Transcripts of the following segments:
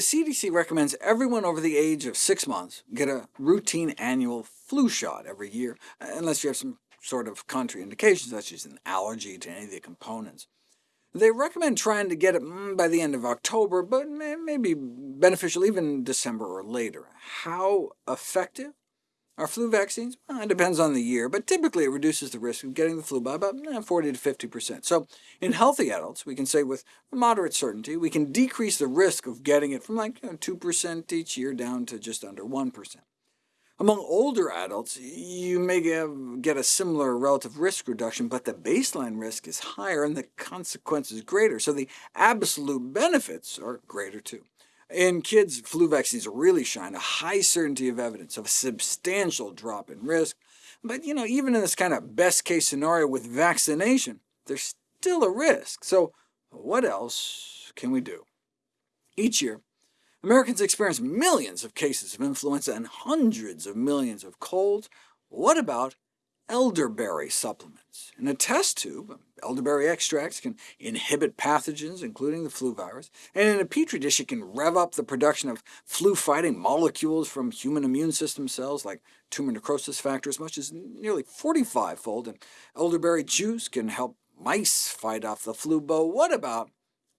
CDC recommends everyone over the age of six months get a routine annual flu shot every year, unless you have some sort of contraindication, such as an allergy to any of the components. They recommend trying to get it mm, by the end of October, but it may be beneficial even December or later. How effective are flu vaccines? Well, it depends on the year, but typically it reduces the risk of getting the flu by about eh, 40 to 50%. So in healthy adults, we can say with moderate certainty, we can decrease the risk of getting it from like 2% each year down to just under 1%. Among older adults, you may get a similar relative risk reduction, but the baseline risk is higher and the consequences greater, so the absolute benefits are greater too. In kids, flu vaccines really shine a high certainty of evidence of a substantial drop in risk, but you know, even in this kind of best-case scenario with vaccination, there's still a risk. So what else can we do? Each year, Americans experience millions of cases of influenza and hundreds of millions of colds. What about elderberry supplements? In a test tube, um, elderberry extracts can inhibit pathogens, including the flu virus, and in a petri dish it can rev up the production of flu-fighting molecules from human immune system cells, like tumor necrosis factor, as much as nearly 45-fold, and elderberry juice can help mice fight off the flu. But what about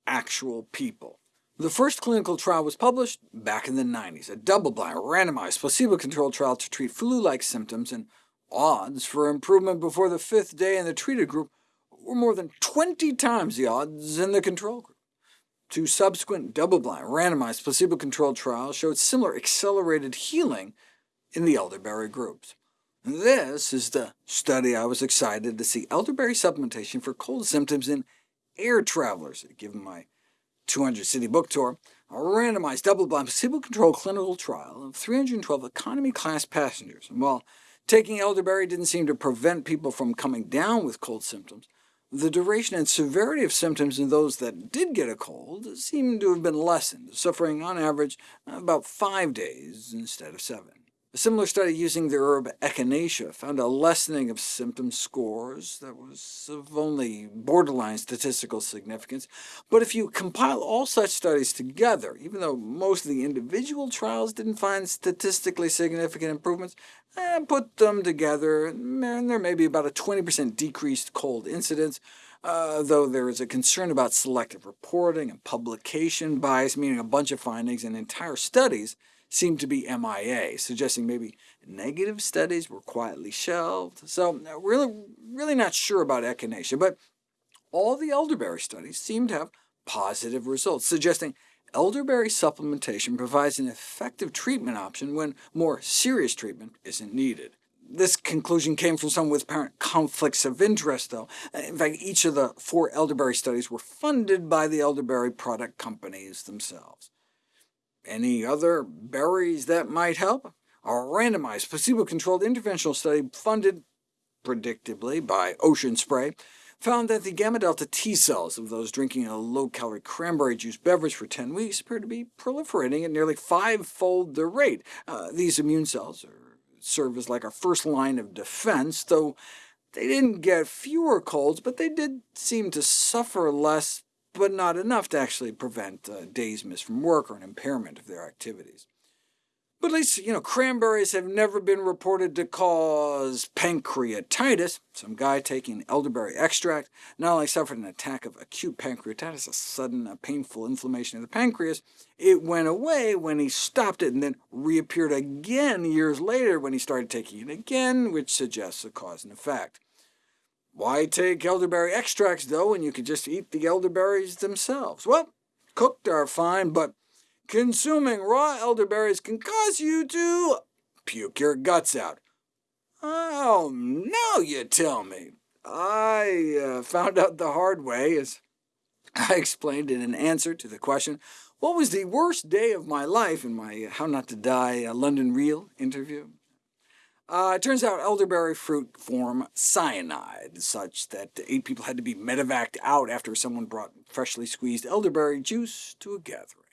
actual people? The first clinical trial was published back in the 90s, a double-blind, randomized, placebo-controlled trial to treat flu-like symptoms, and odds for improvement before the fifth day in the treated group were more than 20 times the odds in the control group. Two subsequent double-blind, randomized, placebo-controlled trials showed similar accelerated healing in the elderberry groups. This is the study I was excited to see elderberry supplementation for cold symptoms in air travelers, given my 200 city book tour, a randomized double-blind placebo-controlled clinical trial of 312 economy-class passengers. And while taking elderberry didn't seem to prevent people from coming down with cold symptoms, the duration and severity of symptoms in those that did get a cold seemed to have been lessened, suffering on average about five days instead of seven. A similar study using the herb echinacea found a lessening of symptom scores that was of only borderline statistical significance. But if you compile all such studies together, even though most of the individual trials didn't find statistically significant improvements, eh, put them together, and there may be about a 20% decreased cold incidence, uh, though there is a concern about selective reporting and publication bias, meaning a bunch of findings and entire studies seemed to be MIA, suggesting maybe negative studies were quietly shelved. So uh, really, really not sure about echinacea, but all the elderberry studies seem to have positive results, suggesting elderberry supplementation provides an effective treatment option when more serious treatment isn't needed. This conclusion came from some with apparent conflicts of interest, though. In fact, each of the four elderberry studies were funded by the elderberry product companies themselves. Any other berries that might help? A randomized, placebo-controlled interventional study funded, predictably, by Ocean Spray found that the gamma-delta T cells of those drinking a low-calorie cranberry juice beverage for 10 weeks appear to be proliferating at nearly five-fold the rate. Uh, these immune cells are, serve as like our first line of defense, though they didn't get fewer colds, but they did seem to suffer less but not enough to actually prevent uh, days missed from work or an impairment of their activities. But at least, you know, cranberries have never been reported to cause pancreatitis. Some guy taking elderberry extract not only suffered an attack of acute pancreatitis, a sudden uh, painful inflammation of the pancreas, it went away when he stopped it and then reappeared again years later when he started taking it again, which suggests a cause and effect. Why take elderberry extracts, though, when you could just eat the elderberries themselves? Well, cooked are fine, but consuming raw elderberries can cause you to puke your guts out. Oh, now you tell me. I uh, found out the hard way, as I explained in an answer to the question, what was the worst day of my life in my How Not to Die uh, London Real interview? Uh, it turns out elderberry fruit form cyanide, such that eight people had to be medevaced out after someone brought freshly squeezed elderberry juice to a gathering.